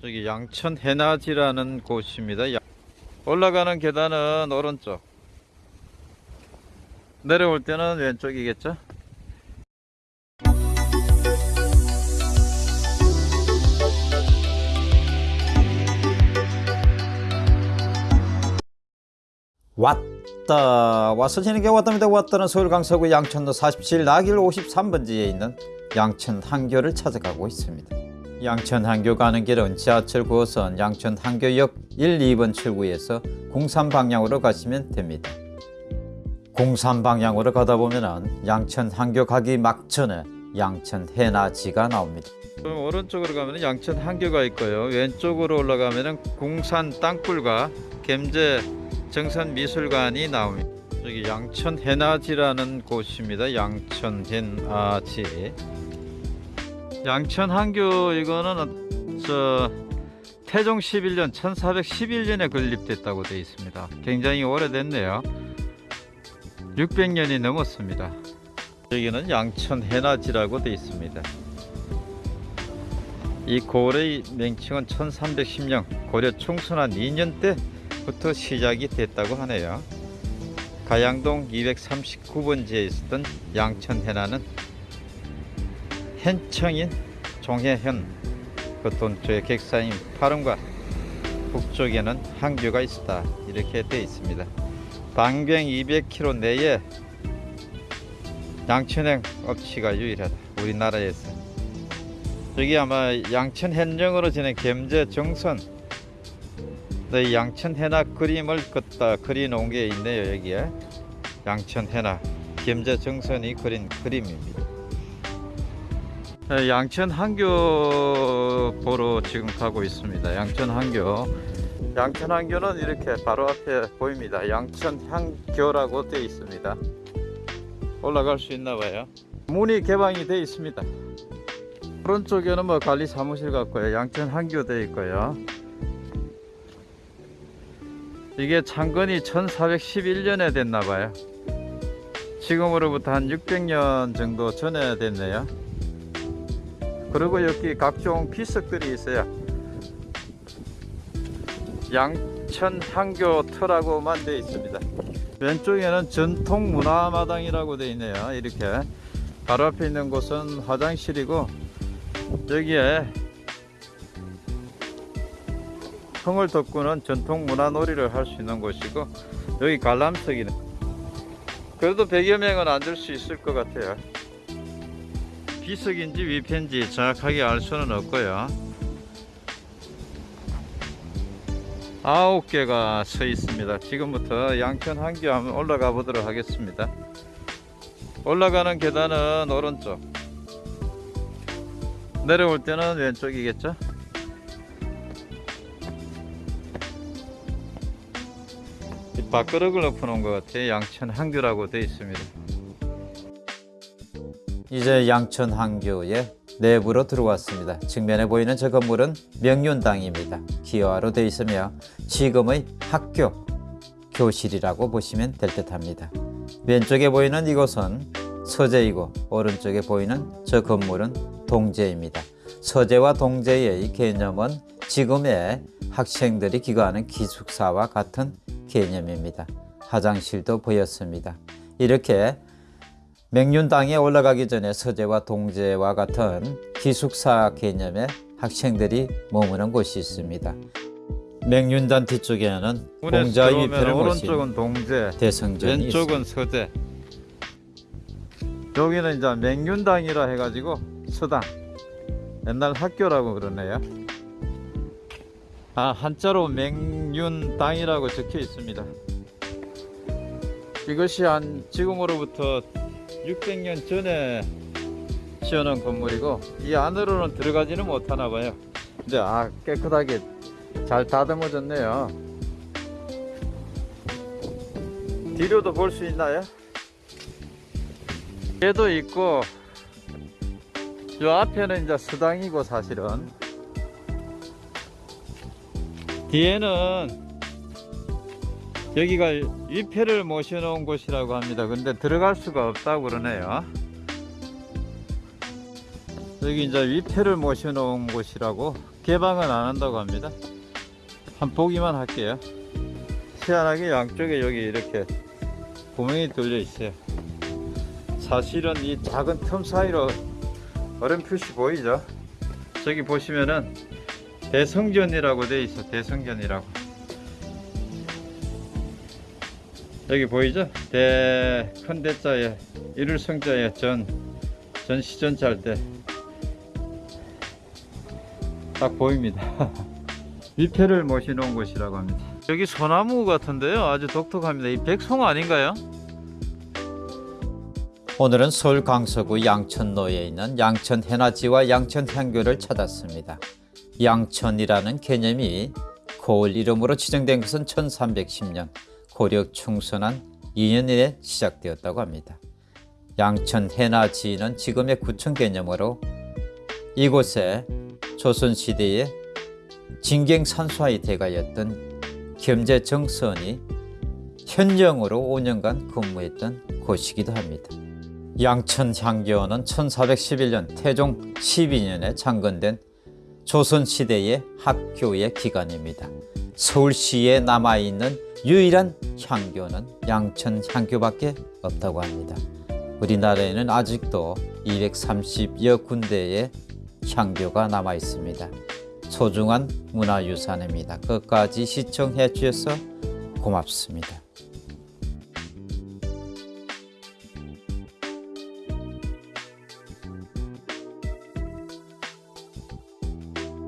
저기 양천 해나지라는 곳입니다. 야- 올라가는 계단은 오른쪽. 내려올 때는 왼쪽이겠죠? 왔다 와서 지는 게 왔답니다 왔다는 서울 강서구 양천로 47 나길 53번지에 있는 양천 한교를 찾아가고 있습니다 양천 한교 가는 길은 지하철 9호선 양천 한교역 1, 2번 출구에서 공산 방향으로 가시면 됩니다 공산 방향으로 가다 보면은 양천 한교 가기 막전에 양천 해나지가 나옵니다 오른쪽으로 가면 양천 한교가 있고요 왼쪽으로 올라가면 공산 땅굴과 gem제 정선미술관이 나옵니다. 여기 양천 해나지라는 곳입니다. 양천 해나지. 양천 한교 이거는 저 태종 11년 1411년에 건립됐다고 되어 있습니다. 굉장히 오래됐네요. 600년이 넘었습니다. 여기는 양천 해나지라고 되어 있습니다. 이 고을의 명칭은 1310년 고려 충순한 2년 때 부터 시작이 됐다고 하네요. 가양동 239번지에 있었던 양천해나는 현청인 종해현 그 동쪽에 객사인 파름과 북쪽에는 항교가 있었다. 이렇게 되어 있습니다. 반경 200km 내에 양천행 업체가 유일하다. 우리나라에서. 여기 아마 양천 현령으로 지낸 gem제 정선 네, 양천 해나 그림을 긋다. 그려놓은 게 있네요 여기에. 양천 해나 gem제 정선이 그린 그림입니다. 네, 양천 한교 보러 지금 가고 있습니다. 양천 한교. 양천 한교는 이렇게 바로 앞에 보입니다. 양천 한교라고 되어 있습니다. 올라갈 수 있나 봐요. 문이 개방이 되어 있습니다. 오른쪽에는 뭐 관리 사무실 같고요. 양천 한교 되어 있고요. 이게 창건이 1411년에 됐나 봐요. 지금으로부터 한 600년 정도 전에 됐네요 그리고 여기 각종 비석들이 있어요. 양천 향교 터라고만 되어 있습니다. 왼쪽에는 전통 문화마당이라고 되어 있네요. 이렇게 바로 앞에 있는 곳은 화장실이고 여기에 성을 덮고는 전통 문화놀이를 할 수 있는 곳이고 여기 관람석이네. 그래도 100여 명은 앉을 수 있을 것 같아요 비석인지 위편지 정확하게 알 수는 없고요. 아홉 개가 서 있습니다. 지금부터 양천 한교 한번 올라가 보도록 하겠습니다. 올라가는 계단은 오른쪽. 내려올 때는 왼쪽이겠죠? 밥그릇을 엎어놓은 것 같아요. 양천 한교라고 되어 있습니다 이제 양천 한교의 내부로 들어왔습니다 측면에 보이는 저 건물은 명륜당입니다 기와로 되어 있으며 지금의 학교 교실이라고 보시면 될 듯 합니다 왼쪽에 보이는 이곳은 서재이고 오른쪽에 보이는 저 건물은 동재입니다 서재와 동재의 개념은 지금의 학생들이 기거하는 기숙사와 같은 개념입니다. 화장실도 보였습니다. 이렇게 맹륜당에 올라가기 전에 서재와 동재와 같은 기숙사 개념의 학생들이 머무는 곳이 있습니다. 맹륜단 뒤쪽에는 공자 위패를 오른쪽은 동재, 대성전이 왼쪽은 있습니다. 서재. 여기는 이제 맹륜당이라 해가지고 서당. 옛날 학교라고 그러네요. 아 한자로 맹륜당이라고 적혀 있습니다 이것이 한 지금으로부터 600년 전에 지어놓은 건물이고 이 안으로는 들어가지는 못하나 봐요. 근데 아 깨끗하게 잘 다듬어졌네요. 뒤로도 볼 수 있나요? 얘도 있고 이 앞에는 이제 수당이고 사실은. 뒤에는 여기가 위패를 모셔놓은 곳이라고 합니다 근데 들어갈 수가 없다고 그러네요 여기 이제 위패를 모셔놓은 곳이라고 개방은 안 한다고 합니다. 한 보기만 할게요. 희한하게 양쪽에 여기 이렇게 구멍이 뚫려 있어요. 사실은 이 작은 틈 사이로 얼음 표시 보이죠? 저기 보시면은 대성전이라고 돼 있어. 대성전이라고. 여기 보이죠? 대 큰 대자에 이룰 성자에 전 전 시전차 할때 딱 보입니다. 위패를 모시놓은 곳이라고 합니다. 여기 소나무 같은데요. 아주 독특합니다. 이 백송 아닌가요? 오늘은 서울 강서구 양천로에 있는 양천 해나지와 양천 향교를 찾았습니다. 양천이라는 개념이 고을 이름으로 지정된 것은 1310년 고려 충선한 2년에 시작되었다고 합니다. 양천 해나지는 지금의 구청 개념으로 이곳에 조선시대에 진경산수하의 대가였던 겸재정선이 현령으로 5년간 근무했던 곳이기도 합니다. 양천향교는 1411년 태종 12년에 창건된 조선시대의 학교의 기관입니다. 서울시에 남아있는 유일한 향교는 양천 향교밖에 없다고 합니다. 우리나라에는 아직도 230여 군데의 향교가 남아 있습니다. 소중한 문화유산입니다. 끝까지 시청해 주셔서 고맙습니다.